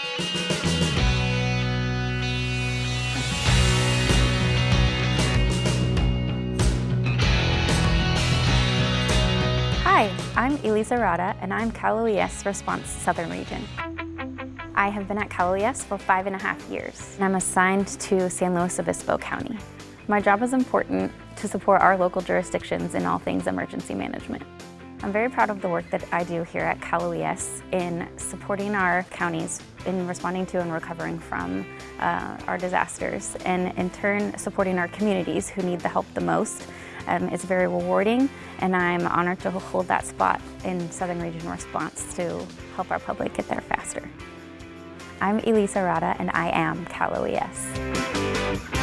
Hi, I'm Elisa Rada and I'm Cal OES Response Southern Region. I have been at Cal OES for five and a half years and I'm assigned to San Luis Obispo County. My job is important to support our local jurisdictions in all things emergency management. I'm very proud of the work that I do here at Cal OES in supporting our counties in responding to and recovering from uh, our disasters and in turn supporting our communities who need the help the most um, it's very rewarding and I'm honored to hold that spot in Southern Region Response to help our public get there faster. I'm Elisa Rada and I am Cal OES.